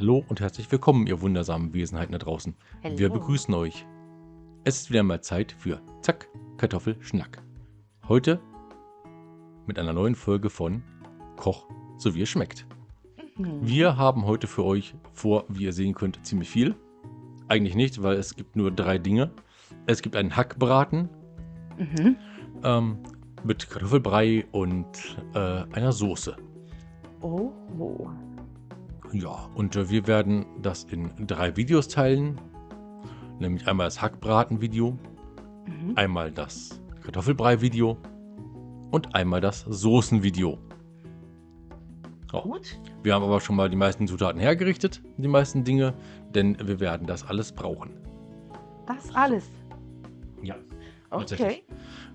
Hallo und herzlich willkommen, ihr wundersamen Wesenheiten da draußen. Hallo. Wir begrüßen euch. Es ist wieder mal Zeit für Zack, Kartoffelschnack. Heute mit einer neuen Folge von Koch, so wie es schmeckt. Mhm. Wir haben heute für euch vor, wie ihr sehen könnt, ziemlich viel. Eigentlich nicht, weil es gibt nur drei Dinge. Es gibt einen Hackbraten Mhm. ähm, mit Kartoffelbrei und äh, einer Soße. Oh, oh. Ja, und äh, wir werden das in drei Videos teilen. Nämlich einmal das Hackbraten-Video, Mhm. einmal das Kartoffelbrei-Video und einmal das Soßen-Video. Ja, Gut. wir haben aber schon mal die meisten Zutaten hergerichtet, die meisten Dinge, denn wir werden das alles brauchen. Das alles. Ja. Okay.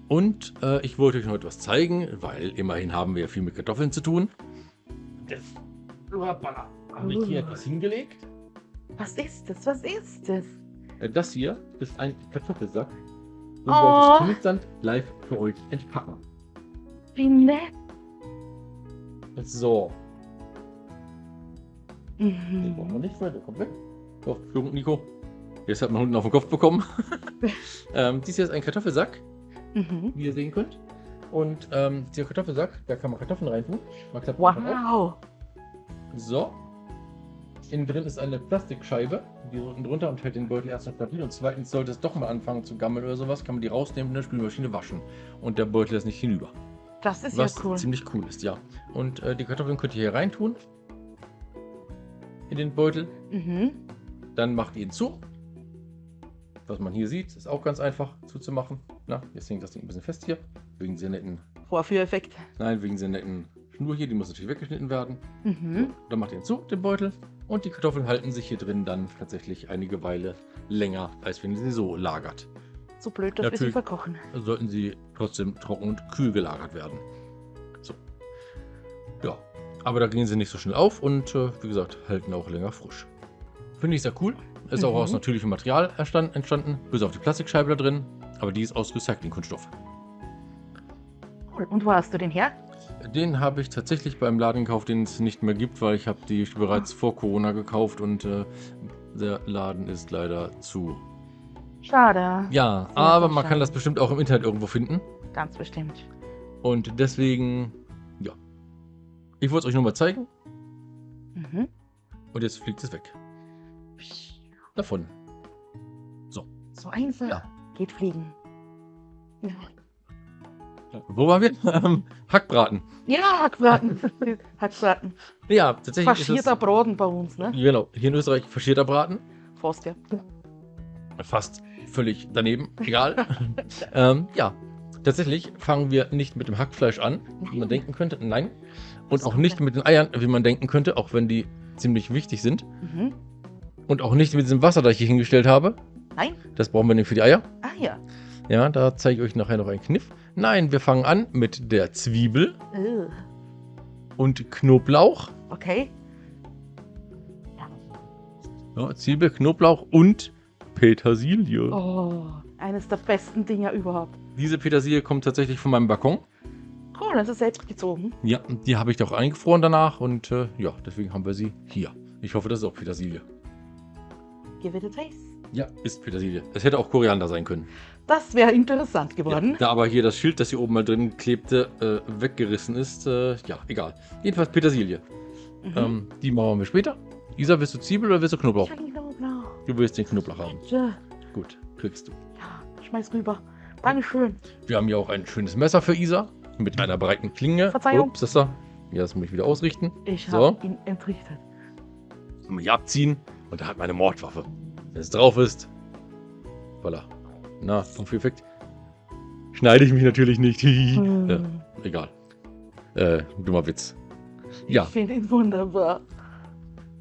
Und äh, ich wollte euch noch etwas zeigen, weil immerhin haben wir ja viel mit Kartoffeln zu tun. Das Hoppala. Habe ich hier etwas hingelegt. Was ist das? Was ist das? Äh, Das hier ist ein Kartoffelsack. Den Oh. wollte ich konstant live für euch entpacken. Wie nett. So, den brauchen wir Mhm. nicht mehr, der kommt weg. So, Entschuldigung, Nico. Jetzt hat man unten auf den Kopf bekommen. ähm, dies hier ist ein Kartoffelsack, Mhm. wie ihr sehen könnt. Und ähm, dieser Kartoffelsack, da kann man Kartoffeln reintun. Man. Wow. So. Innen drin ist eine Plastikscheibe, die unten drunter und hält den Beutel erstens stabil. Und zweitens sollte es doch mal anfangen zu gammeln oder sowas, kann man die rausnehmen und in der Spülmaschine waschen. Und der Beutel ist nicht hinüber. Das ist was ja cool. ziemlich cool ist, ja. Und äh, die Kartoffeln könnt ihr hier reintun. In den Beutel. Mhm. Dann macht ihr ihn zu. Was man hier sieht, ist auch ganz einfach zuzumachen. Na, jetzt hängt das Ding ein bisschen fest hier. Wegen dieser netten, Vorführeffekt. nein, wegen dieser netten Schnur hier, die muss natürlich weggeschnitten werden. Mhm. Dann macht ihr ihn zu, den Beutel. Und die Kartoffeln halten sich hier drin dann tatsächlich einige Weile länger, als wenn ihr sie so lagert. So blöd, dass wir sie Natürlich. verkochen. Sollten sie trotzdem trocken und kühl gelagert werden. So. Ja. Aber da gehen sie nicht so schnell auf und äh, wie gesagt, halten auch länger frisch. Finde ich sehr cool. Ist auch Mhm. aus natürlichem Material entstanden, bis auf die Plastikscheibe da drin. Aber die ist aus Recyclingkunststoff. Cool. Und wo hast du den her? Den habe ich tatsächlich beim Laden gekauft, den es nicht mehr gibt, weil ich habe die bereits vor Corona gekauft und äh, der Laden ist leider zu. Schade. Ja, Sehr aber man schade. kann das bestimmt auch im Internet irgendwo finden. Ganz bestimmt. Und deswegen, ja. Ich wollte es euch nur mal zeigen Mhm. und jetzt fliegt es weg. Davon. So einfach. Ja. Geht fliegen. Ja, Wo waren wir? Ähm, Hackbraten. ja Hackbraten. Hackbraten. Ja, tatsächlich Faschierter Braten bei uns, ne? genau, hier in Österreich faschierter Braten. Fast, ja. Fast völlig daneben, egal. ähm, ja, tatsächlich fangen wir nicht mit dem Hackfleisch an, wie man denken könnte. Nein. Und auch nicht mit den Eiern, wie man denken könnte, auch wenn die ziemlich wichtig sind. Mhm. Und auch nicht mit diesem Wasser, das ich hier hingestellt habe. Nein? Das brauchen wir nämlich für die Eier. Ah ja. Ja, da zeige ich euch nachher noch einen Kniff. Nein, wir fangen an mit der Zwiebel Äh, und Knoblauch. Okay. Ja, Zwiebel, Knoblauch und Petersilie. Oh, eines der besten Dinger überhaupt. Diese Petersilie kommt tatsächlich von meinem Balkon. Cool, das ist selbst gezogen. Ja, die habe ich doch eingefroren danach und äh, ja, deswegen haben wir sie hier. Ich hoffe, das ist auch Petersilie. Give it a taste. Ja, ist Petersilie. Es hätte auch Koriander sein können. Das wäre interessant geworden. Ja, da aber hier das Schild, das hier oben mal drin klebte, äh, weggerissen ist, äh, ja, egal. Jedenfalls Petersilie. Mhm. Ähm, die machen wir später. Isa, willst du Zwiebel oder willst du Knoblauch? Ich will Knoblauch. Du willst den Knoblauch haben. Tja, Gut, kriegst du. Ja, schmeiß rüber. Dankeschön. Wir haben hier auch ein schönes Messer für Isa mit einer breiten Klinge. Verzeihung. Ups, das da. Ja, das muss ich wieder ausrichten. Ich So. habe ihn entrichtet. Mal hier abziehen und da hat meine Mordwaffe. Wenn es drauf ist. Voilà. Na, auf Effekt. Schneide ich mich natürlich nicht. Hm. ja, egal. Äh, dummer Witz. Ja, Ich finde ihn wunderbar.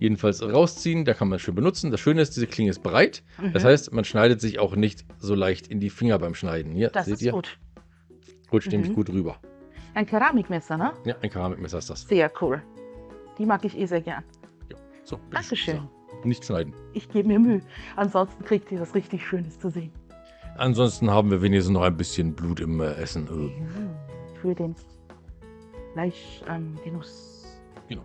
jedenfalls rausziehen, da kann man schön benutzen. Das Schöne ist, diese Klinge ist breit. Das Mhm. heißt, man schneidet sich auch nicht so leicht in die Finger beim Schneiden. Hier, das seht ist ihr? gut. Rutscht nämlich Mhm. gut rüber. Ein Keramikmesser, ne? Ja, ein Keramikmesser ist das. Sehr cool. Die mag ich eh sehr gern. So, Dankeschön. So, nicht schneiden. Ich gebe mir Mühe. Ansonsten kriegt ihr was richtig Schönes zu sehen. Ansonsten haben wir wenigstens noch ein bisschen Blut im äh, Essen. Äh, Für den Fleischgenuss. genau.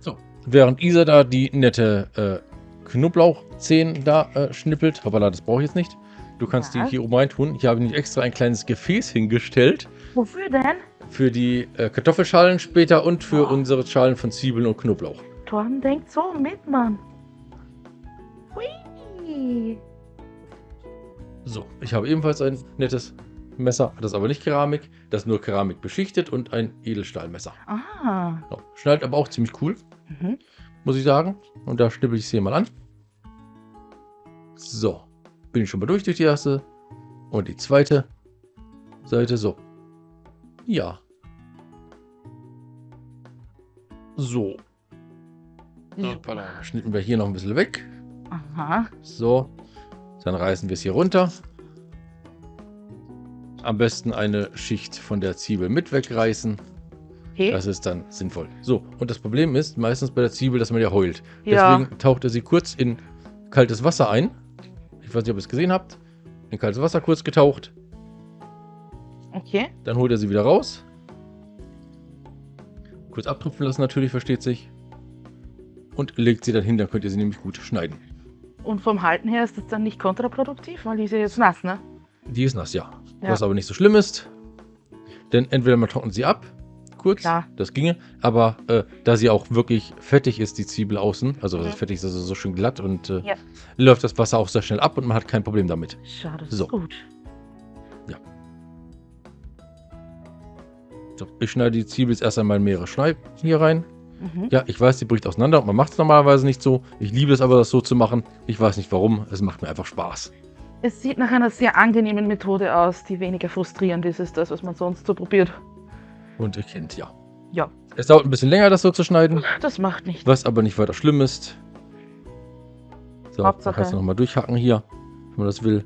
So, während Isa da die nette äh, Knoblauchzehen da äh, schnippelt, hoppala, das brauche ich jetzt nicht. Du kannst Ja. die hier oben rein tun. Ich habe nämlich extra ein kleines Gefäß hingestellt Wofür denn? für die äh, Kartoffelschalen später und für Oh. unsere Schalen von Zwiebeln und Knoblauch. Torben denkt so mit, Mann. Hui. So, ich habe ebenfalls ein nettes Messer, das ist aber nicht Keramik, das ist nur Keramik beschichtet und ein Edelstahlmesser. Ah. So, schneidet aber auch ziemlich cool, Mhm. muss ich sagen. Und da schnippel ich es hier mal an. So, bin ich schon mal durch durch die erste und die zweite Seite. So, ja. So. Hoppala, Schnippen wir hier noch ein bisschen weg. Aha. So, dann reißen wir es hier runter. Am besten eine Schicht von der Zwiebel mit wegreißen. Okay. Das ist dann sinnvoll. So, und das Problem ist meistens bei der Zwiebel, dass man ja heult. Ja. Deswegen taucht er sie kurz in kaltes Wasser ein. Ich weiß nicht, ob ihr es gesehen habt. In kaltes Wasser kurz getaucht. Okay. Dann holt er sie wieder raus. Kurz abtupfen lassen natürlich, versteht sich. Und legt sie dann hin, dann könnt ihr sie nämlich gut schneiden. Und vom Halten her ist das dann nicht kontraproduktiv, weil die ist ja jetzt nass, ne? Die ist nass, ja. Ja. Was aber nicht so schlimm ist. Denn entweder man trocknet sie ab, kurz, Klar. das ginge. Aber äh, da sie auch wirklich fettig ist, die Zwiebel außen, also Mhm. fettig ist also so schön glatt und äh, Ja. läuft das Wasser auch sehr schnell ab und man hat kein Problem damit. Schade, das So. ist gut. So, ich schneide die Zwiebel jetzt erst einmal in mehrere Schneiden hier rein. Mhm. Ja, ich weiß, die bricht auseinander und man macht es normalerweise nicht so. Ich liebe es aber, das so zu machen. Ich weiß nicht warum. Es macht mir einfach Spaß. Es sieht nach einer sehr angenehmen Methode aus, die weniger frustrierend ist als das, was man sonst so probiert. Und ihr kennt ja. Ja. Es dauert ein bisschen länger, das so zu schneiden. Das macht nichts. Was aber nicht weiter schlimm ist. So, Hauptsache- kannst du nochmal durchhacken hier, wenn man das will.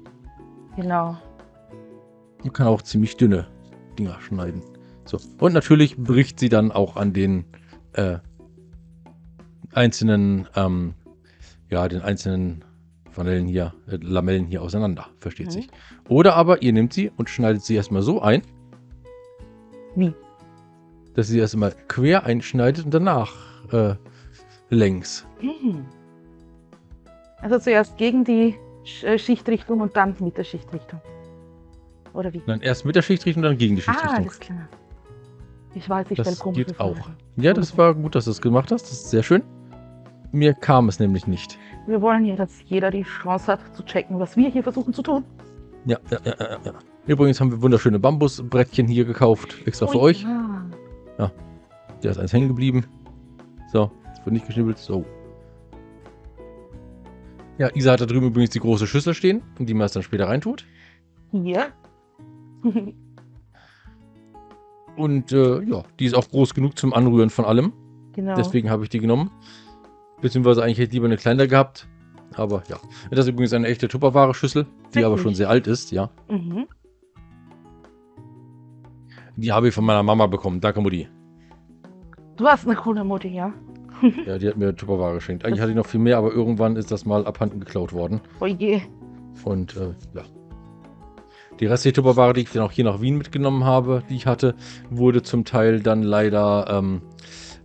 Genau. Man kann auch ziemlich dünne Dinger schneiden. So. Und natürlich bricht sie dann auch an den äh, einzelnen, ähm, ja, den einzelnen Vanellen hier, äh, Lamellen hier auseinander. Versteht Mhm. sich. Oder aber ihr nehmt sie und schneidet sie erstmal so ein, Wie? dass ihr sie erstmal quer einschneidet und danach äh, längs. Mhm. Also zuerst gegen die äh, Schichtrichtung und dann mit der Schichtrichtung. Oder wie? Dann erst mit der Schichtrichtung, dann gegen die Ah, Schichtrichtung. alles klar. Ich weiß, ich Das geht auch. Ja, das war gut, dass du es gemacht hast. Das ist sehr schön. Mir kam es nämlich nicht. Wir wollen ja, dass jeder die Chance hat zu checken, was wir hier versuchen zu tun. Ja, ja, ja, ja, ja. Übrigens haben wir wunderschöne Bambusbrettchen hier gekauft. Extra für Oh euch. ja. Der ist eins hängen geblieben. So, jetzt wird nicht geschnibbelt. So. Ja, Isa hat da drüben übrigens die große Schüssel stehen, in die man es dann später reintut. Hier. Und äh, ja, die ist auch groß genug zum Anrühren von allem. genau. Deswegen habe ich die genommen. Beziehungsweise eigentlich hätte ich lieber eine kleinere gehabt. Aber ja. Das ist übrigens eine echte Tupperware-Schüssel, die aber Wirklich? schon sehr alt ist, ja. Mhm. Die habe ich von meiner Mama bekommen. Danke, Mutti. Du hast eine coole Mutti, ja? Ja, die hat mir Tupperware geschenkt. Eigentlich hatte ich noch viel mehr, aber irgendwann ist das mal abhanden geklaut worden. Oh je. Und äh, ja. Die restliche Tupperware, die ich dann auch hier nach Wien mitgenommen habe, die ich hatte, wurde zum Teil dann leider ähm,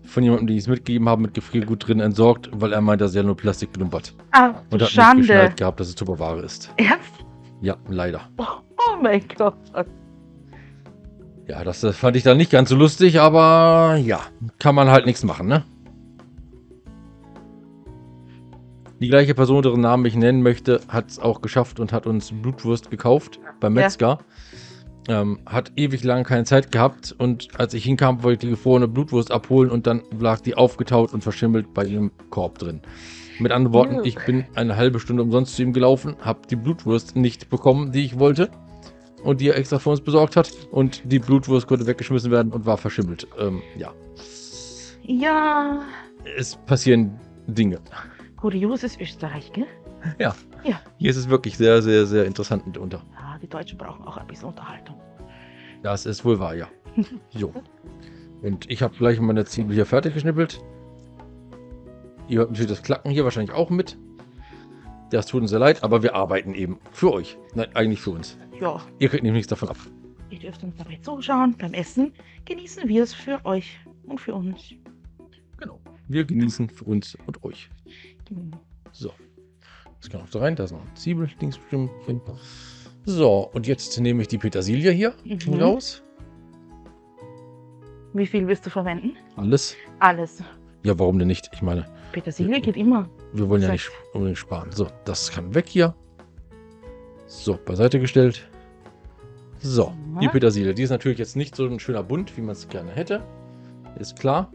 von jemandem, ich es mitgegeben habe, mit Gefriergut drin entsorgt, weil er meint, dass er nur Plastik gelumpert. Ah, Und hat nicht Schande. geschnallt gehabt, dass es Tupperware ist. Ernst? Ja, leider. Oh mein Gott. Ja, das äh, fand ich dann nicht ganz so lustig, aber ja, kann man halt nichts machen, ne? Die gleiche Person, deren Namen ich nennen möchte, hat es auch geschafft und hat uns Blutwurst gekauft beim Ja. Metzger. Ähm, hat ewig lang keine Zeit gehabt und als ich hinkam, wollte ich die gefrorene Blutwurst abholen und dann lag die aufgetaut und verschimmelt bei ihrem Korb drin. Mit anderen Worten, ich bin eine halbe Stunde umsonst zu ihm gelaufen, habe die Blutwurst nicht bekommen, die ich wollte und die er extra für uns besorgt hat und die Blutwurst konnte weggeschmissen werden und war verschimmelt. Ähm, ja, Ja. es passieren Dinge. Kurioses Österreich, gell? Hier ist es wirklich sehr, sehr, sehr interessant mitunter. Ja, die Deutschen brauchen auch ein bisschen Unterhaltung. Das ist wohl wahr, ja. Jo. Und ich habe gleich meine Zwiebel hier fertig geschnippelt. Ihr hört natürlich das Klacken hier wahrscheinlich auch mit. Das tut uns sehr leid, aber wir arbeiten eben für euch. Nein, eigentlich für uns. Ja, Ihr kriegt nämlich nichts davon ab. ihr dürft uns dabei zuschauen. Beim Essen genießen wir es für euch und für uns. Genau. Wir genießen für uns und euch. So. Das kann auch da rein. Da ist noch ein Zwiebel. So, und jetzt nehme ich die Petersilie hier Mhm. raus. Wie viel wirst du verwenden? Alles. Alles. Ja, warum denn nicht? Ich meine, Petersilie geht immer. wir wollen ja nicht unbedingt sparen. So, das kann weg hier. So, beiseite gestellt. So, die. Petersilie. Die ist natürlich jetzt nicht so ein schöner Bunt, wie man es gerne hätte. Ist klar.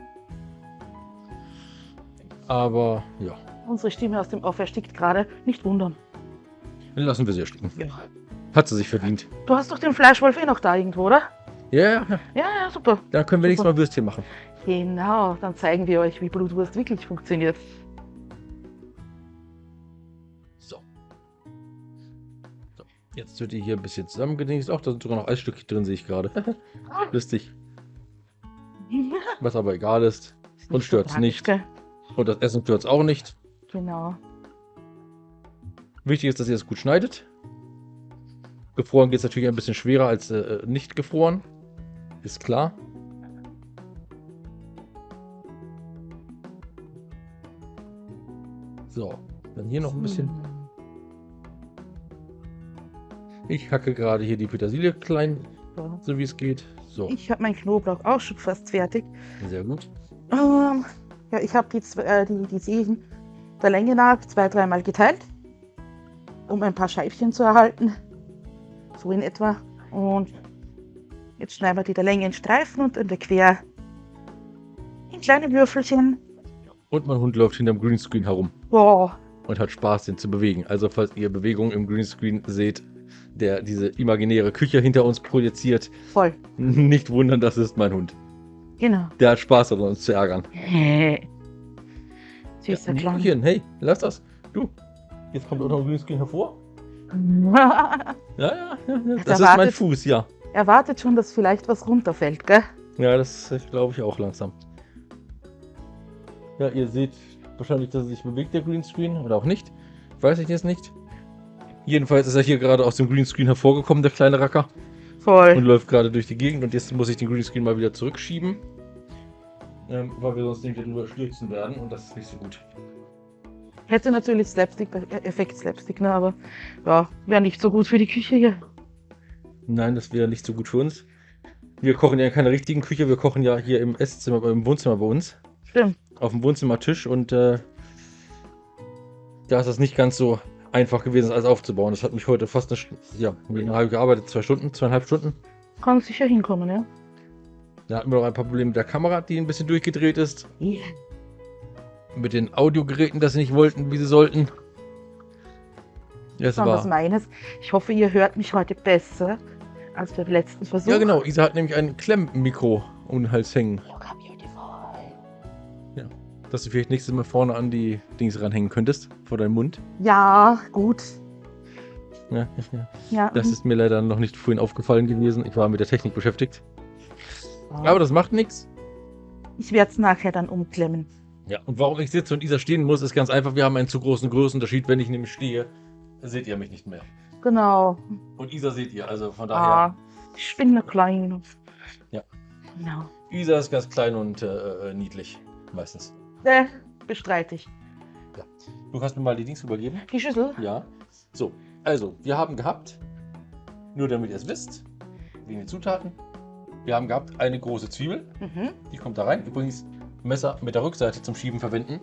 Aber ja, Unsere Stimme aus dem Off erstickt gerade. Nicht wundern. dann lassen wir sie ersticken. Ja. Hat sie sich verdient. Du hast doch den Fleischwolf eh noch da irgendwo, oder? Ja, ja, ja. Ja, ja, super. Da können wir nächstes. Mal Würstchen machen. Genau, dann zeigen wir euch, wie Blutwurst wirklich funktioniert. So. so. Jetzt wird die hier ein bisschen zusammengedingst. Auch da sind sogar noch Eisstückchen drin, sehe ich gerade. Lustig. Was aber egal ist. Ist Und so stört's tragisch, nicht. gell? Und das Essen stört es auch nicht. Genau. Wichtig ist, dass ihr es gut schneidet. Gefroren geht es natürlich ein bisschen schwerer als äh, nicht gefroren. Ist klar. So, dann hier noch ein bisschen. Hm. Ich hacke gerade hier die Petersilie klein, So. so wie es geht. So, Ich habe meinen Knoblauch auch schon fast fertig. sehr gut. Ähm, ja, ich habe die, äh, die, die Zehen der Länge nach zwei, dreimal geteilt, um ein paar Scheibchen zu erhalten. So in etwa. Und jetzt schneiden wir die der Länge in Streifen und in der Quer in kleine Würfelchen. Und mein Hund läuft hinterm Greenscreen herum Boah, und hat Spaß, den zu bewegen. Also, falls ihr Bewegungen im Greenscreen seht, der diese imaginäre Küche hinter uns projiziert, voll. nicht wundern, das ist mein Hund. Genau. Der hat Spaß daran, uns zu ärgern. Süßer Ja. Blümchen, hey, lass das. Du, jetzt kommt auch noch ein Greenscreen hervor. Ja, ja, ja, ja. das ist mein Fuß, ja. er wartet schon, dass vielleicht was runterfällt, gell? Ja, das glaube ich auch langsam. Ja, ihr seht wahrscheinlich, dass er sich bewegt, der Greenscreen, oder auch nicht. Weiß ich jetzt nicht. Jedenfalls ist er hier gerade aus dem Greenscreen hervorgekommen, der kleine Racker, und Voll. läuft gerade durch die Gegend. Und jetzt muss ich den Greenscreen mal wieder zurückschieben, ähm, weil wir sonst irgendwie drüber stürzen werden und das ist nicht so gut. Hätte natürlich Slapstick, Effekt Slapstick, ne? aber ja, wäre nicht so gut für die Küche hier. Nein, das wäre nicht so gut für uns. Wir kochen ja in keiner richtigen Küche, wir kochen ja hier im Esszimmer, im Wohnzimmer bei uns. Stimmt. auf dem Wohnzimmertisch und äh, da ist das nicht ganz so einfach gewesen, das alles aufzubauen. Das hat mich heute fast eine, St- ja, eine halbe gearbeitet, zwei Stunden, zweieinhalb Stunden. Kann sicher hinkommen, ja? Da hatten wir noch ein paar Probleme mit der Kamera, die ein bisschen durchgedreht ist. Mit den Audiogeräten, dass sie nicht wollten, wie sie sollten. Ja, es Das war was meines. Ich hoffe, ihr hört mich heute besser als beim letzten Versuch. Ja, genau. Isa hat nämlich ein Klemmmikro um den Hals hängen, Beautiful. Dass du vielleicht nächstes Mal vorne an die Dings ranhängen könntest, vor deinem Mund. Ja, gut. Ja, ja. Das ist mir leider noch nicht vorhin aufgefallen gewesen. Ich war mit der Technik beschäftigt. mhm. Aber das macht nichts. ich werde es nachher dann umklemmen. Ja, und warum ich sitze und Isa stehen muss, ist ganz einfach. Wir haben einen zu großen Größenunterschied. Wenn ich nämlich stehe, seht ihr mich nicht mehr. Genau. Und Isa seht ihr, also von daher. Ah, ich bin nur klein. Ja. Genau. Isa ist ganz klein und äh, äh, niedlich. Meistens. Äh, bestreite ich. Du kannst mir mal die Dings übergeben? Die Schüssel? Ja. So, also, wir haben gehabt, nur damit ihr es wisst, wegen den Zutaten, wir haben gehabt eine große Zwiebel, Mhm. die kommt da rein. Übrigens, Messer mit der Rückseite zum Schieben verwenden,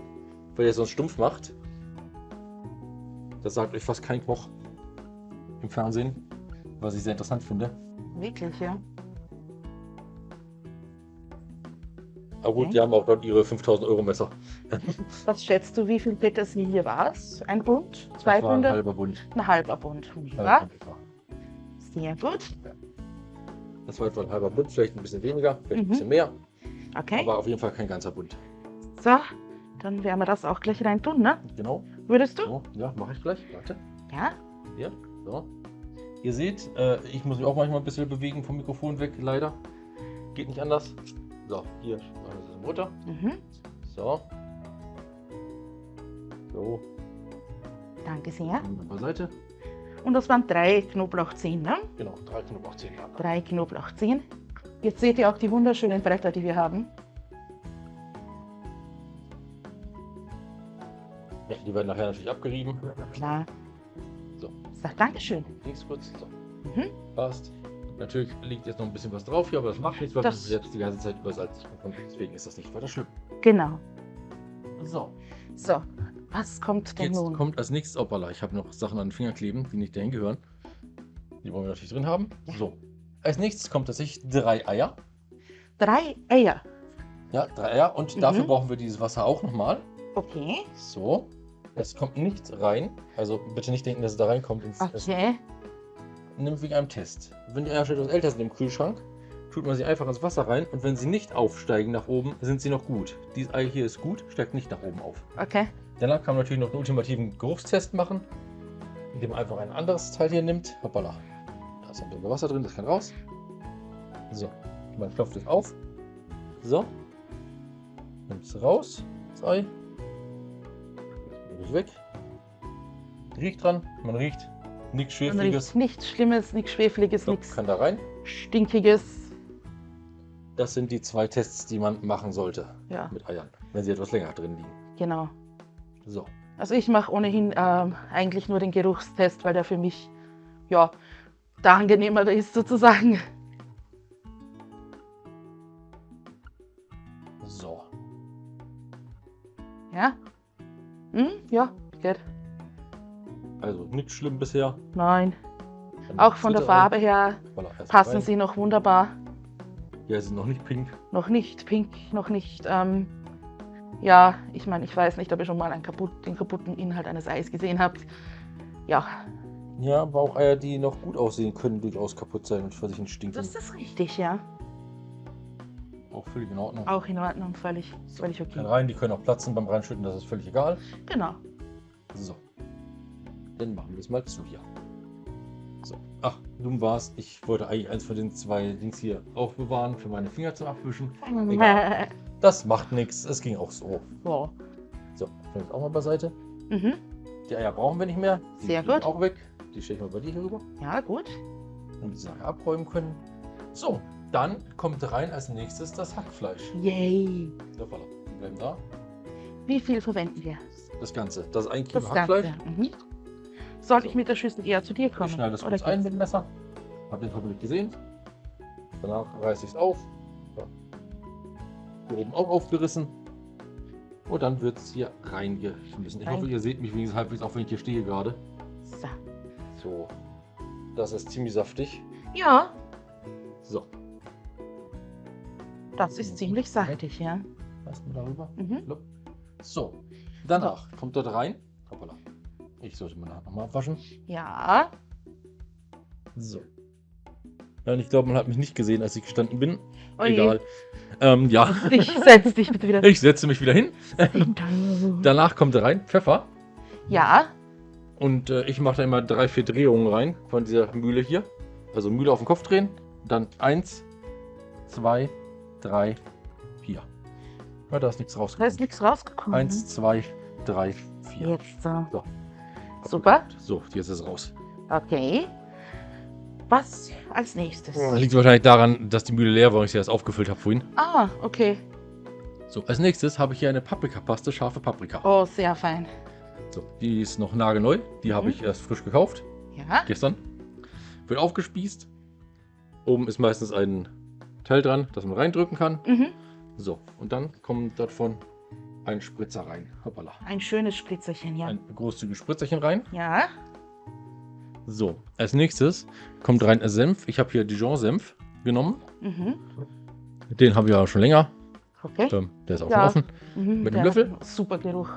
weil ihr es sonst stumpf macht. Das sagt euch fast kein Koch im Fernsehen, was ich sehr interessant finde. Wirklich, ja. Aber gut, Okay. die haben auch dort ihre 5000 Euro Messer. Was schätzt du, wie viel Petersilie war es? Ein Bund? Zwei war ein halber Bund. Ein halber Bund. Ja, Bund sehr gut. Das war etwa ein halber Bund, vielleicht ein bisschen weniger, vielleicht Mhm. ein bisschen mehr, Okay. aber auf jeden Fall kein ganzer Bund. So, dann werden wir das auch gleich rein tun, ne? Genau. Würdest du? So, ja, mache ich gleich. Warte. Ja. Hier, so. Ihr seht, äh, ich muss mich auch manchmal ein bisschen bewegen vom Mikrofon weg, leider. Geht nicht anders. So, hier, das ist Mutter. Mhm. So. So, Danke sehr. beiseite. Und das waren drei Knoblauchzehen, ne? Genau, drei Knoblauchzehen. Drei Knoblauchzehen. Jetzt seht ihr auch die wunderschönen Bretter, die wir haben. Ja, die werden nachher natürlich abgerieben. Klar. So. Sag Dankeschön. Links kurz. So. Mhm. Passt. Natürlich liegt jetzt noch ein bisschen was drauf hier, aber das macht nichts, weil Das- wir jetzt die ganze Zeit übersalzt haben. Deswegen ist das nicht weiter schlimm. Genau. So. So, was kommt denn Jetzt nun? kommt als nächstes Opala. Ich habe noch Sachen an den Finger kleben, die nicht dahin gehören. Die wollen wir natürlich drin haben. Ja. So. Als nächstes kommt tatsächlich drei Eier. Drei Eier. Ja, drei Eier. Und dafür Mhm. brauchen wir dieses Wasser auch nochmal. Okay. So. Es kommt nichts rein. Also bitte nicht denken, dass es da reinkommt. Ins, Okay. Nimmt wegen einem Test. Wenn die Eier etwas älter sind im Kühlschrank, tut man sie einfach ins Wasser rein. Und wenn sie nicht aufsteigen nach oben, sind sie noch gut. Dieses Ei hier ist gut, steigt nicht nach oben auf. Okay. Danach kann man natürlich noch einen ultimativen Geruchstest machen, indem man einfach ein anderes Teil hier nimmt. Hoppala. Da ist ein bisschen Wasser drin, das kann raus. So, man klopft es auf. So. Nimmt es raus, das Ei. Das weg. Riecht dran, man riecht nichts Schwefliges. nichts Schlimmes, nichts Schwefliges, So, nichts kann da rein. Stinkiges. Das sind die zwei Tests, die man machen sollte Ja, mit Eiern, wenn sie etwas länger drin liegen. genau. So, Also ich mache ohnehin ähm, eigentlich nur den Geruchstest, weil der für mich ja der angenehmere ist sozusagen. so. Ja? Hm? Ja, geht. Nichts schlimm bisher. Nein. Dann Auch von der. Farbe her Voilà, passen rein. sie noch wunderbar. Ja, sie sind noch nicht pink. Noch nicht pink, noch nicht. Ähm, ja, ich meine, ich weiß nicht, ob ihr schon mal einen kaputt, den kaputten Inhalt eines Eis gesehen habt. Ja, Ja, aber auch Eier, die noch gut aussehen, können durchaus kaputt sein und vor sich stinken. das ist richtig, ja. auch völlig in Ordnung. Auch in Ordnung, völlig, völlig okay. rein, die können auch platzen beim Reinschütten, das ist völlig egal. Genau. So. Dann machen wir es mal zu hier. So. Ach, dumm war's. Ich wollte eigentlich eins von den zwei Dings hier aufbewahren für meine Finger zum Abwischen. Egal. Das macht nichts. Es ging auch so. so. So, jetzt auch mal beiseite. Mhm. Die Eier brauchen wir nicht mehr. Die Sehr gut. auch weg. Die stelle ich mal bei dir hier rüber. Ja, gut. und die Sache abräumen können. So, dann kommt rein als nächstes das Hackfleisch. Yay. So, voilà. Die bleiben da. Wie viel verwenden wir? Das Ganze. Das ist ein Kilo Das Hackfleisch. Mhm. Soll ich mit der Schüssel eher zu dir kommen? Ich schneide das kurz ein mit dem Messer. Habt ihr hoffentlich gesehen. Danach reiße ich es auf. So. Hier oben auch aufgerissen. Und dann wird es hier reingeschmissen. Ich Rein. hoffe, ihr seht mich wenigstens halbwegs, auch wenn ich hier stehe gerade. So. So. Das ist ziemlich saftig. Ja, So. das ist ziemlich saftig, ja. Lassen wir darüber. Mhm. So, danach kommt dort rein. Hoppala. Ich sollte meine Hand nochmal abwaschen. Ja, So. Und ich glaube, man hat mich nicht gesehen, als ich gestanden bin. Oje. Egal. Ähm, ja, dich, setz dich bitte wieder. ich setze mich wieder hin. Danach kommt rein Pfeffer. Ja, Und äh, ich mache da immer drei, vier Drehungen rein von dieser Mühle hier. Also Mühle auf den Kopf drehen. Dann eins, zwei, drei, vier. Ja, da ist nichts da rausgekommen. ist nichts rausgekommen. Eins, zwei, drei, vier. Jetzt so. So. Super. So, jetzt ist es raus. Okay. Was als nächstes? Das liegt wahrscheinlich daran, dass die Mühle leer war und ich sie erst aufgefüllt habe vorhin. Ah, okay. So, als nächstes habe ich hier eine Paprikapaste, scharfe Paprika. Oh, sehr fein. So, die ist noch nagelneu. Die habe Mhm. ich erst frisch gekauft, Ja. gestern. Wird aufgespießt. Oben ist meistens ein Teil dran, das man reindrücken kann. Mhm. So, und dann kommt davon ein Spritzer rein. Hoppala. Ein schönes Spritzerchen, ja. Ein großzügiges Spritzerchen rein. Ja. So, als nächstes kommt rein Senf. Ich habe hier Dijon-Senf genommen. Mhm. Den habe ich ja schon länger. Okay. Der ist auch Ja. offen. Mhm. mit dem Löffel? Super Geruch.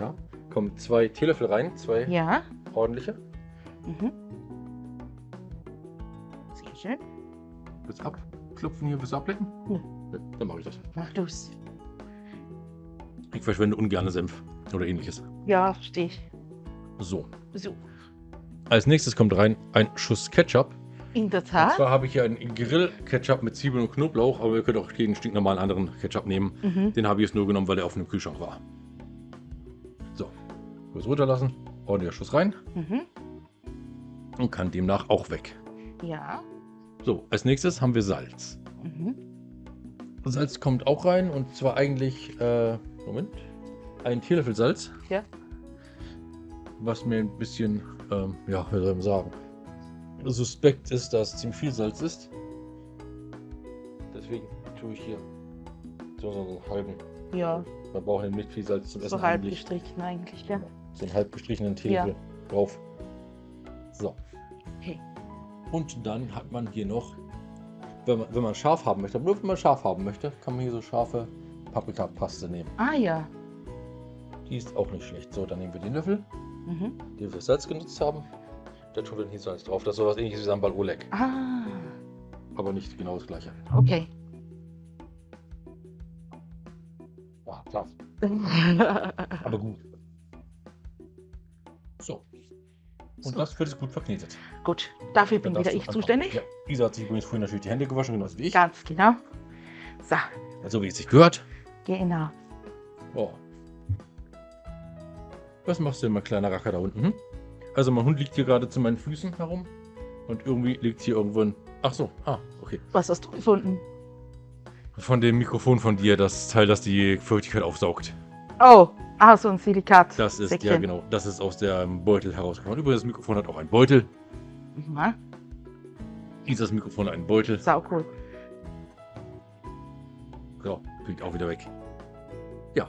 Ja. Kommen zwei Teelöffel rein, zwei Ja. ordentliche. Mhm. Sehr schön. Willst du abklopfen hier, willst du ablecken? Nö. Nö, Dann mache ich das. Mach du's. Ich verschwende ungerne Senf oder ähnliches. Ja, verstehe ich. So. So. Als nächstes kommt rein ein Schuss Ketchup. In der Und Tat. zwar habe ich hier einen Grill-Ketchup mit Zwiebeln und Knoblauch, aber ihr könnt auch jeden stinknormalen anderen Ketchup nehmen. Mhm. Den habe ich jetzt nur genommen, weil der auf dem Kühlschrank war. So. Kurz runterlassen. Ordentlicher Schuss rein. Mhm. Und kann demnach auch weg. Ja. So, als nächstes haben wir Salz. Mhm. Salz kommt auch rein und zwar eigentlich, äh, Moment, ein Teelöffel Salz. Ja. was mir ein bisschen, ähm, ja, wie soll man sagen, suspekt ist, dass ziemlich viel Salz ist. Deswegen tue ich hier so einen halben. Ja, Man braucht nicht viel Salz zum Essen so halb eigentlich. gestrichen eigentlich, ja. So einen halb gestrichenen Teelöffel drauf. So. Okay. Und dann hat man hier noch, wenn man, wenn man scharf haben möchte, aber nur wenn man scharf haben möchte, kann man hier so scharfe Paprikapaste nehmen. Ah ja. Die ist auch nicht schlecht. So, dann nehmen wir den Löffel, Mhm. den wir für Salz genutzt haben. Da tun wir den hier Salz drauf. Das ist sowas ähnliches wie Sambal Oleg, Ah, aber nicht genau das gleiche. okay. Ja, klar. Aber gut. So. Und So. das wird jetzt gut verknetet. Gut, dafür bin wieder ich zuständig. Ja, Isa hat sich übrigens vorhin natürlich die Hände gewaschen, genauso wie ich. Ganz genau. So, So wie es sich gehört. Genau. Oh. Was machst du denn, mein kleiner Racker da unten? Hm? Also mein Hund liegt hier gerade zu meinen Füßen herum. Und irgendwie liegt hier irgendwo ein... Ach so, ah, okay. Was hast du gefunden? Von dem Mikrofon von dir, das Teil, das die Feuchtigkeit aufsaugt. Oh, ah, so ein Silikat. Das ist, ja genau, das ist aus dem Beutel herausgekommen. Übrigens, das Mikrofon hat auch einen Beutel. Mhm. Isas Mikrofon hat einen Beutel. Sau cool. So, fliegt auch wieder weg. Ja.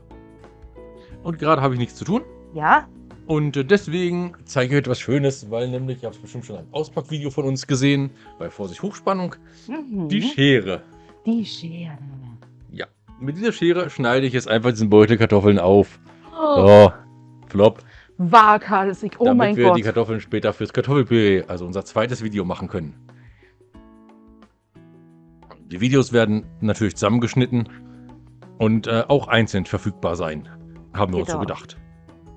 Und gerade habe ich nichts zu tun. Ja, Und äh, deswegen zeige ich etwas Schönes, weil nämlich, ihr habt bestimmt schon ein Auspackvideo von uns gesehen, bei Vorsicht Hochspannung, mhm. die Schere. die Schere. Ja, mit dieser Schere schneide ich jetzt einfach diesen Beutel Kartoffeln auf. Oh, So, flop. waghalsig. Oh damit mein wir Gott. die Kartoffeln später fürs Kartoffelpüree, also unser zweites Video machen können. Die Videos werden natürlich zusammengeschnitten und äh, auch einzeln verfügbar sein. Haben wir uns so Genau. gedacht.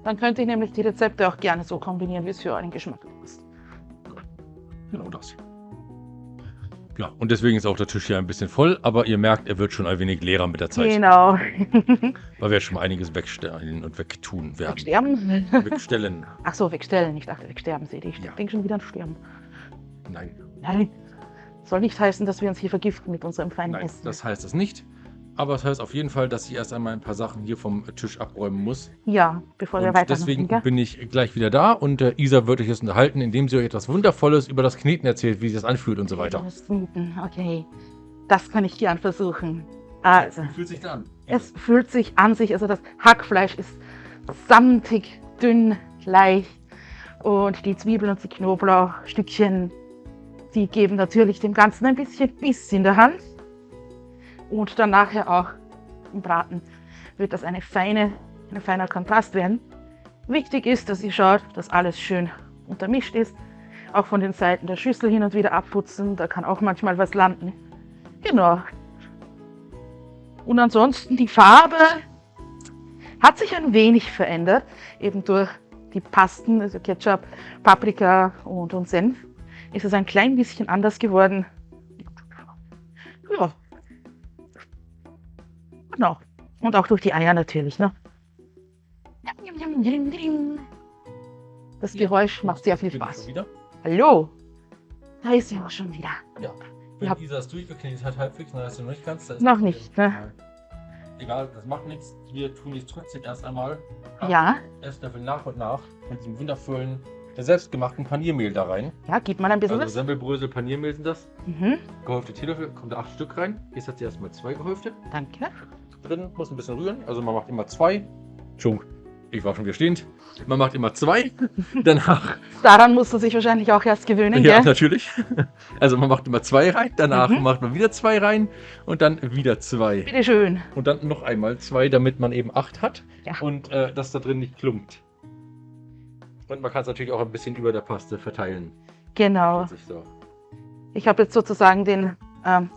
Dann könnte ich nämlich die Rezepte auch gerne so kombinieren, wie es für euren Geschmack passt. Genau das. Ja, und deswegen ist auch der Tisch hier ein bisschen voll, aber ihr merkt, er wird schon ein wenig leerer mit der Zeit, Genau. weil wir schon mal einiges wegstellen und wegtun werden. Wegsterben? Wegstellen. Ach so, wegstellen. Ich dachte, wegsterben sehe ich. Ja. Ich denke schon wieder an Sterben. Nein, Nein. Soll nicht heißen, dass wir uns hier vergiften mit unserem feinen nein, Essen. das heißt es nicht. Aber es heißt auf jeden Fall, dass ich erst einmal ein paar Sachen hier vom Tisch abräumen muss. ja, bevor wir weitermachen. deswegen gell? bin ich gleich wieder da und äh, Isa wird euch jetzt unterhalten, indem sie euch etwas Wundervolles über das Kneten erzählt, wie sich das anfühlt und so weiter. Das Kneten, Okay, das kann ich gern versuchen. Also, Wie fühlt sich da an? es fühlt sich an sich, also das Hackfleisch ist samtig, dünn, leicht und die Zwiebeln und die Knoblauchstückchen, die geben natürlich dem Ganzen ein bisschen Biss in der Hand. Und dann nachher auch im Braten wird das eine feine, ein feiner Kontrast werden. Wichtig ist, dass ihr schaut, dass alles schön untermischt ist. Auch von den Seiten der Schüssel hin und wieder abputzen, da kann auch manchmal was landen. Genau. Und ansonsten die Farbe hat sich ein wenig verändert, eben durch die Pasten, also Ketchup, Paprika und, und Senf, ist es ein klein bisschen anders geworden. Ja. Genau. Und auch durch die Eier natürlich, ne? Das Geräusch macht sehr viel Spaß. Hallo? Da ist sie auch schon wieder. Ja. Wenn Ja. Isa es durchgeknetet hat, halbwegs, dann hast du noch nicht ganz. Noch nicht, ne? Egal, das macht nichts. Wir tun jetzt trotzdem erst einmal Ja, Esslöffel nach und nach mit diesem wundervollen, der selbstgemachten Paniermehl da rein. ja, gib mal ein bisschen Also was. Semmelbrösel, Paniermehl sind das. Mhm, Gehäufte Teelöffel, kommt da acht Stück rein. Jetzt hat sie erstmal zwei gehäufte danke. Drin, muss ein bisschen rühren. Also man macht immer zwei. Entschuldigung, ich war schon wieder stehend. Man macht immer zwei. Danach, Daran musst du sich wahrscheinlich auch erst gewöhnen, ja, gell? natürlich. Also man macht immer zwei rein, danach Mhm. macht man wieder zwei rein und dann wieder zwei. Bitte schön. Und dann noch einmal zwei, damit man eben acht hat Ja. und äh, das da drin nicht klumpt. Und man kann es natürlich auch ein bisschen über der Paste verteilen. Genau. So. Ich habe jetzt sozusagen den, ähm,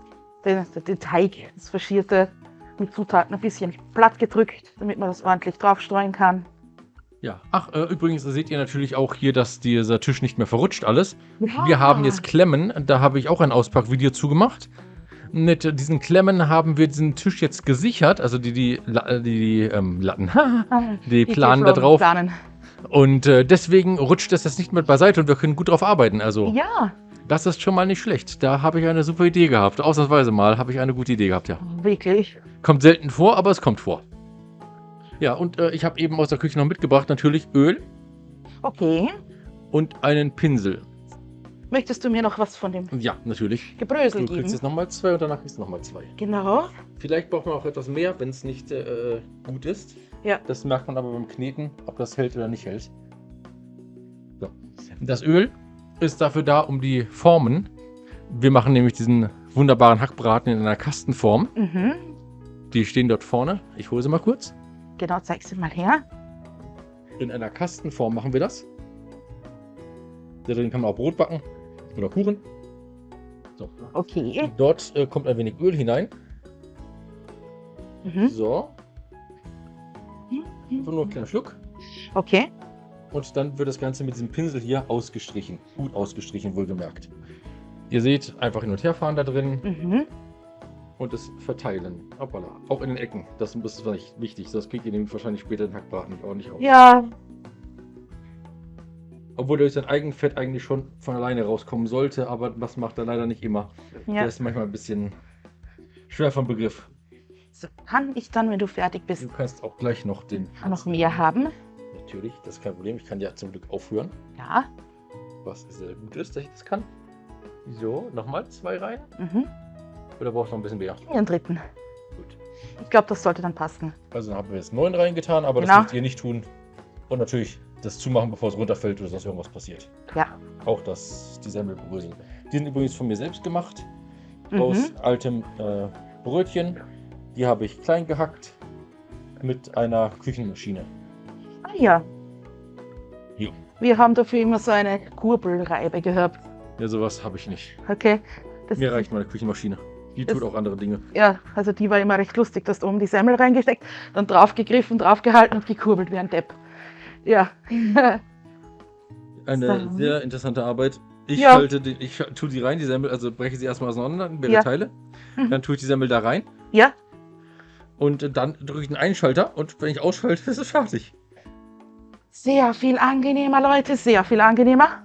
den, den Teig, das Faschierte, mit Zutaten ein bisschen platt gedrückt, damit man das ordentlich draufstreuen kann. Ja. Ach, äh, übrigens seht ihr natürlich auch hier, dass dieser Tisch nicht mehr verrutscht alles. Ja. Wir haben jetzt Klemmen, da habe ich auch ein Auspackvideo zu gemacht. Mit diesen Klemmen haben wir diesen Tisch jetzt gesichert, also die, die, La- die, die ähm, Latten, Ah, die planen da drauf. Planen. Und äh, deswegen rutscht das jetzt nicht mehr beiseite und wir können gut drauf arbeiten. Also, Ja, das ist schon mal nicht schlecht. Da habe ich eine super Idee gehabt. Ausnahmsweise mal habe ich eine gute Idee gehabt, ja. wirklich. Kommt selten vor, aber es kommt vor. Ja, und äh, ich habe eben aus der Küche noch mitgebracht natürlich Öl. Okay. und einen Pinsel. Möchtest du mir noch was von dem Ja, natürlich. Gebrösel Du kriegst geben? jetzt nochmal zwei und danach kriegst du nochmal zwei. Genau. Vielleicht braucht man auch etwas mehr, wenn es nicht äh, gut ist. Ja. Das merkt man aber beim Kneten, ob das hält oder nicht hält. So. Das Öl ist dafür da, um die Formen. Wir machen nämlich diesen wunderbaren Hackbraten in einer Kastenform. Mhm. Die stehen dort vorne. Ich hole sie mal kurz. Genau, zeig sie mal her. In einer Kastenform machen wir das. Da drin kann man auch Brot backen oder Kuchen. So. Okay. Dort äh, kommt ein wenig Öl hinein. Mhm. So. Einfach nur einen kleinen Schluck. Okay. Und dann wird das Ganze mit diesem Pinsel hier ausgestrichen. Gut ausgestrichen, wohlgemerkt. Ihr seht, einfach hin und her fahren da drin Mhm. und es verteilen. Hoppala. Auch in den Ecken. Das ist vielleicht wichtig. Das kriegt ihr nämlich wahrscheinlich später den Hackbraten nicht ordentlich auf. Ja, Obwohl durch sein Eigenfett eigentlich schon von alleine rauskommen sollte, aber das macht er leider nicht immer. Der ja. ist manchmal ein bisschen schwer vom Begriff. So kann ich dann, wenn du fertig bist, Du kannst auch gleich noch den. noch mehr haben. Natürlich, das ist kein Problem. Ich kann ja zum Glück aufhören, Ja. was sehr gut ist, dass ich das kann. So, nochmal zwei rein. Mhm. Oder brauchst du noch ein bisschen mehr? Einen dritten. Gut. Ich glaube, das sollte dann passen. Also dann haben wir jetzt neun reingetan, aber das Genau. dürft ihr nicht tun. Und natürlich das zumachen, bevor es runterfällt oder sonst irgendwas passiert. Ja. Auch das, die Semmelbrösel. Die sind übrigens von mir selbst gemacht. Mhm. Aus altem äh, Brötchen. Die habe ich klein gehackt. Mit einer Küchenmaschine. Ah ja. Jo. Wir haben dafür immer so eine Kurbelreibe gehabt. Ja, sowas habe ich nicht. Okay. Das Mir reicht meine Küchenmaschine. Die tut auch andere Dinge. Ja, also die war immer recht lustig. Du hast oben die Semmel reingesteckt, dann draufgegriffen, draufgehalten und gekurbelt wie ein Depp. Ja. Eine So. sehr interessante Arbeit. Ich Ja. halte die, ich tue die rein, die Semmel, also breche sie erstmal auseinander in mehrere Ja. Teile. Mhm. Dann tue ich die Semmel da rein. ja, Und dann drücke ich den Einschalter und wenn ich ausschalte, ist es fertig. Sehr viel angenehmer, Leute, sehr viel angenehmer.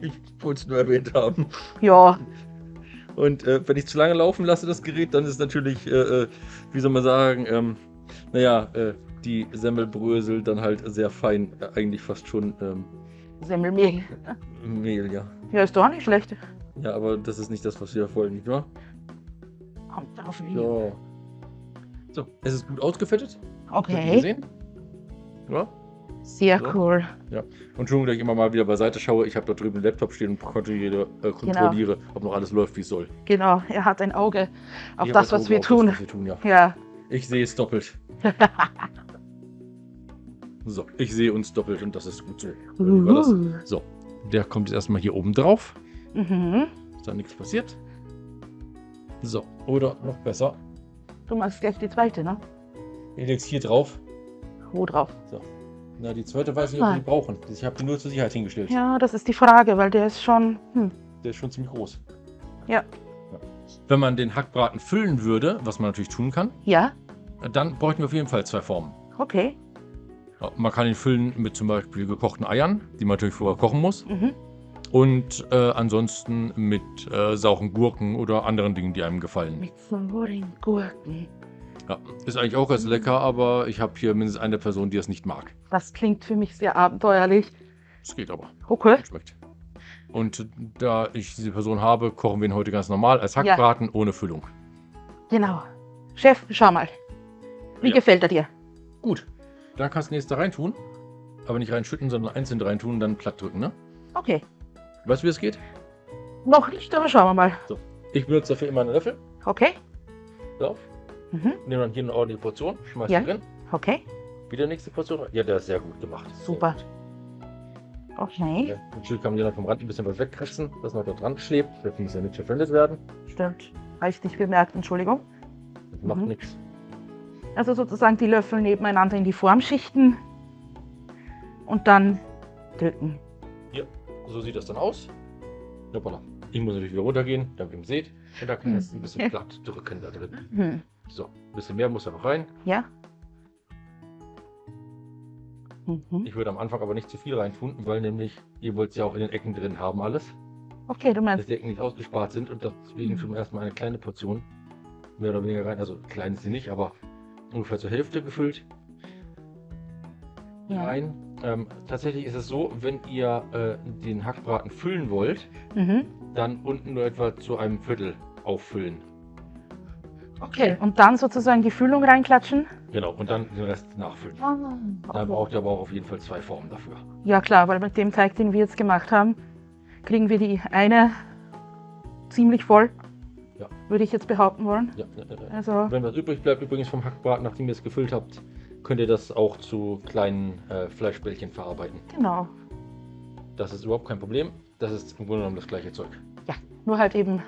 Ich wollte es nur erwähnt haben. Ja, Und äh, wenn ich zu lange laufen lasse, das Gerät, dann ist natürlich, äh, äh, wie soll man sagen, ähm, naja, äh, die Semmelbrösel dann halt sehr fein, äh, eigentlich fast schon ähm, Semmelmehl. Mehl, ja. Ja, ist doch auch nicht schlecht. Ja, aber das ist nicht das, was wir wollen, nicht wahr? Kommt drauf an. So. So, es ist gut ausgefettet. Okay, gesehen? Ja. Sehr So. cool. Und Entschuldigung, dass ich immer mal wieder beiseite schaue. Ich habe da drüben den Laptop stehen und kontrolliere, äh, kontrolliere ob noch alles läuft, wie es soll. Genau, er hat ein Auge auf das, was Auge wir auf tun. Das, was wir tun ja. Ja, Ich sehe es doppelt. so, ich sehe uns doppelt und das ist gut so. Uhu. So, der kommt jetzt erstmal hier oben drauf. Mhm. Ist da nichts passiert. So, oder noch besser, Du machst gleich die zweite, ne? ich leg's hier drauf. Wo drauf? Na, die zweite weiß ich nicht, ob wir die brauchen. Ich habe die nur zur Sicherheit hingestellt. Ja, das ist die Frage, weil der ist schon. Hm. Der ist schon ziemlich groß. Ja. Ja. Wenn man den Hackbraten füllen würde, was man natürlich tun kann, Ja, dann bräuchten wir auf jeden Fall zwei Formen. okay. Man kann ihn füllen mit zum Beispiel gekochten Eiern, die man natürlich vorher kochen muss. Mhm. Und äh, ansonsten mit äh, sauren Gurken oder anderen Dingen, die einem gefallen. Mit sauren Gurken. Ja, ist eigentlich auch ganz lecker, aber ich habe hier mindestens eine Person, die es nicht mag. Das klingt für mich sehr abenteuerlich. Es geht aber. Okay. Schmeckt. Und da ich diese Person habe, kochen wir ihn heute ganz normal als Ja. Hackbraten ohne Füllung. Genau. Chef, schau mal. Wie Ja. gefällt er dir? Gut, dann kannst du ihn jetzt da rein tun. Aber nicht reinschütten, sondern einzeln rein tun und dann platt drücken, ne? Okay. Weißt du, wie es geht? Noch nicht, aber schauen wir mal. Ich benutze dafür immer einen Löffel. Okay. So, Mhm. nehme dann hier eine ordentliche Portion, schmeiß Ja. drin. Okay. Wieder nächste Portion. Ja, der ist sehr gut gemacht. Super. Okay. gut. Ja, natürlich kann man hier noch vom Rand ein bisschen was wegkratzen, dass noch da dran klebt. Das muss ja nicht verwendet werden. Stimmt. Habe ich nicht bemerkt, Entschuldigung. Das macht Mhm. nichts. Also sozusagen die Löffel nebeneinander in die Form schichten und dann drücken. So sieht das dann aus. Hoppala. Ich muss natürlich wieder runtergehen, damit ihr seht. Und da kann Hm. jetzt ein bisschen Ja. platt drücken da drin. Hm. So, ein bisschen mehr muss da noch rein. Ja. Mhm. Ich würde am Anfang aber nicht zu viel reintun, weil nämlich ihr wollt es ja auch in den Ecken drin haben alles. Okay, du Dass meinst. die Ecken nicht ausgespart sind und deswegen Mhm. schon erstmal eine kleine Portion mehr oder weniger rein. Also klein ist sie nicht, aber ungefähr zur Hälfte gefüllt. Ja. Nein. Ähm, tatsächlich ist es so, wenn ihr äh, den Hackbraten füllen wollt, Mhm. dann unten nur etwa zu einem Viertel auffüllen. Okay. Und dann sozusagen die Füllung reinklatschen? Genau, und dann den Rest nachfüllen. Da Okay. braucht ihr aber auch auf jeden Fall zwei Formen dafür. Ja klar, weil mit dem Teig, den wir jetzt gemacht haben, kriegen wir die eine ziemlich voll. Ja. Würde ich jetzt behaupten wollen. Ja, ja, ja. Also, Wenn was übrig bleibt übrigens vom Hackbraten, nachdem ihr es gefüllt habt, könnt ihr das auch zu kleinen äh, Fleischbällchen verarbeiten. genau. Das ist überhaupt kein Problem. Das ist im Grunde genommen das gleiche Zeug. Ja, nur halt eben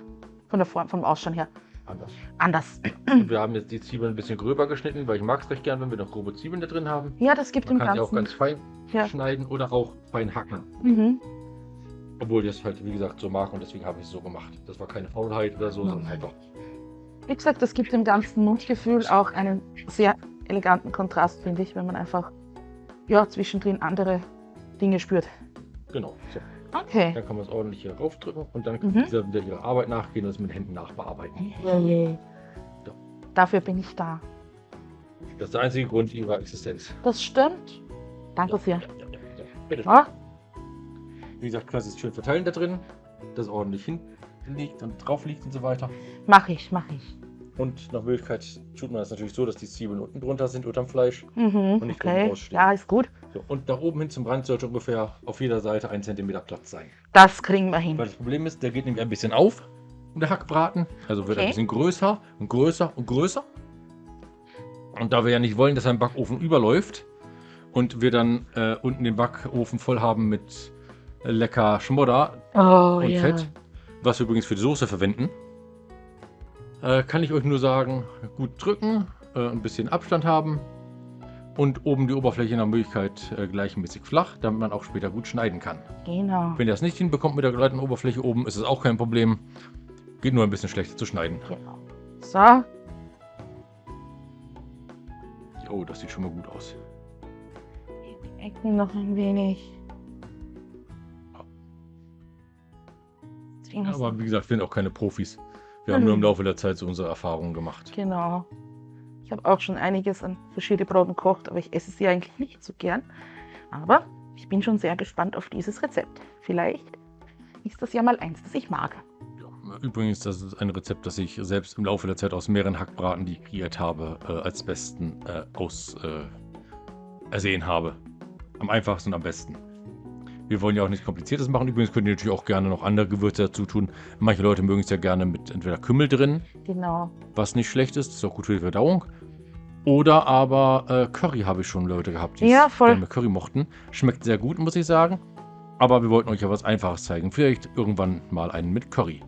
von der Form, vom Ausschauen her Anders. anders. Und wir haben jetzt die Zwiebeln ein bisschen gröber geschnitten, weil ich mag es recht gern, wenn wir noch grobe Zwiebeln da drin haben. Ja, das gibt Man dem kann sie auch Ganzen. ganz fein Ja. schneiden oder auch fein hacken. Mhm. Obwohl ich es halt, wie gesagt, so mag und deswegen habe ich es so gemacht. Das war keine Faulheit oder so, sondern Nein. einfach. Wie gesagt, das gibt dem ganzen Mundgefühl auch einen sehr eleganten Kontrast, finde ich, wenn man einfach ja, zwischendrin andere Dinge spürt. Genau. So. Okay. Dann kann man es ordentlich hier raufdrücken und dann Mhm. kann dieser wieder ihrer Arbeit nachgehen und es mit den Händen nachbearbeiten. So. Dafür bin ich da. Das ist der einzige Grund ihrer Existenz. Das stimmt. Danke sehr. Ja, ja, ja. Bitte. Ah, Wie gesagt, kannst es schön verteilen da drin, das ordentlich hinlegt und drauf liegt und so weiter. mach ich, mach ich. Und nach Möglichkeit tut man das natürlich so, dass die Zwiebeln unten drunter sind, unterm Fleisch. Mhm, Und nicht okay. rausstehen. Ja, ist gut. So, und da oben hin zum Rand sollte ungefähr auf jeder Seite ein Zentimeter Platz sein. Das kriegen wir hin. Weil das Problem ist, der geht nämlich ein bisschen auf, der Hackbraten. Also wird Okay. ein bisschen größer und größer und größer. Und da wir ja nicht wollen, dass ein Backofen überläuft und wir dann äh, unten den Backofen voll haben mit lecker Schmodder Oh und ja. Fett, was wir übrigens für die Soße verwenden, äh, kann ich euch nur sagen, gut drücken, äh, ein bisschen Abstand haben und oben die Oberfläche nach Möglichkeit äh, gleichmäßig flach, damit man auch später gut schneiden kann. Genau. Wenn ihr das nicht hinbekommt mit der geraden Oberfläche oben, ist es auch kein Problem. Geht nur ein bisschen schlechter zu schneiden. genau. So, Oh, das sieht schon mal gut aus. die Ecken noch ein wenig. Aber wie gesagt, wir sind auch keine Profis. Wir haben Mhm. nur im Laufe der Zeit so unsere Erfahrungen gemacht. Genau. Ich habe auch schon einiges an verschiedene Broten gekocht, aber ich esse sie eigentlich nicht so gern. Aber ich bin schon sehr gespannt auf dieses Rezept. Vielleicht ist das ja mal eins, das ich mag. Übrigens, das ist ein Rezept, das ich selbst im Laufe der Zeit aus mehreren Hackbraten, die ich kreiert habe, äh, als besten äh, aus äh, ersehen habe. Am einfachsten und am besten. Wir wollen ja auch nichts Kompliziertes machen. Übrigens könnt ihr natürlich auch gerne noch andere Gewürze dazu tun. Manche Leute mögen es ja gerne mit entweder Kümmel drin, Genau. was nicht schlecht ist, ist auch gut für die Verdauung. Oder aber äh, Curry habe ich schon Leute gehabt, die Ja, gerne mit Curry mochten. Schmeckt sehr gut, muss ich sagen. Aber wir wollten euch ja was Einfaches zeigen. Vielleicht irgendwann mal einen mit Curry.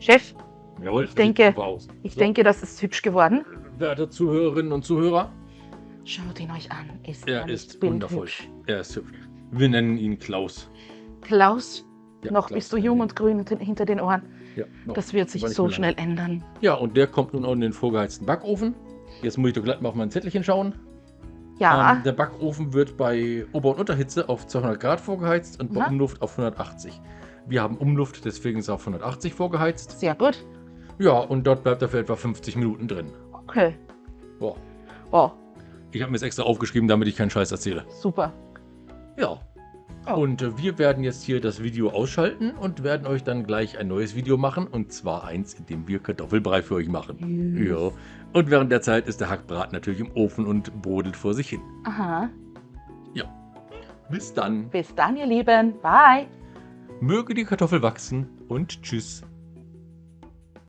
Chef, Jawohl, Ich denke- ich So, denke, das ist hübsch geworden. Werte Zuhörerinnen und Zuhörer, Schaut ihn euch an. Ist er ist wundervoll. bildhübsch? Er ist hübsch. Wir nennen ihn Klaus. Klaus, Ja, noch Klaus bist du jung und grün hinter- den Ohren. Ja. Das wird sich so mehr lange. schnell ändern. Ja, und der kommt nun auch in den vorgeheizten Backofen. Jetzt muss ich doch gleich mal auf mein Zettelchen schauen. Ja, Ähm, der Backofen wird bei Ober- und Unterhitze auf 200 Grad vorgeheizt und bei Aha. Umluft auf 180. Wir haben Umluft, deswegen ist er auf 180 vorgeheizt. sehr gut. Ja, und dort bleibt er für etwa 50 Minuten drin. Okay. Boah. Oh, Ich habe mir das extra aufgeschrieben, damit ich keinen Scheiß erzähle. super. Ja. Oh. Und äh, wir werden jetzt hier das Video ausschalten und werden euch dann gleich ein neues Video machen. Und zwar eins, in dem wir Kartoffelbrei für euch machen. Ja. Und während der Zeit ist der Hackbraten natürlich im Ofen und brodelt vor sich hin. Aha. Bis dann. Bis dann, ihr Lieben. Bye. Möge die Kartoffel wachsen und tschüss.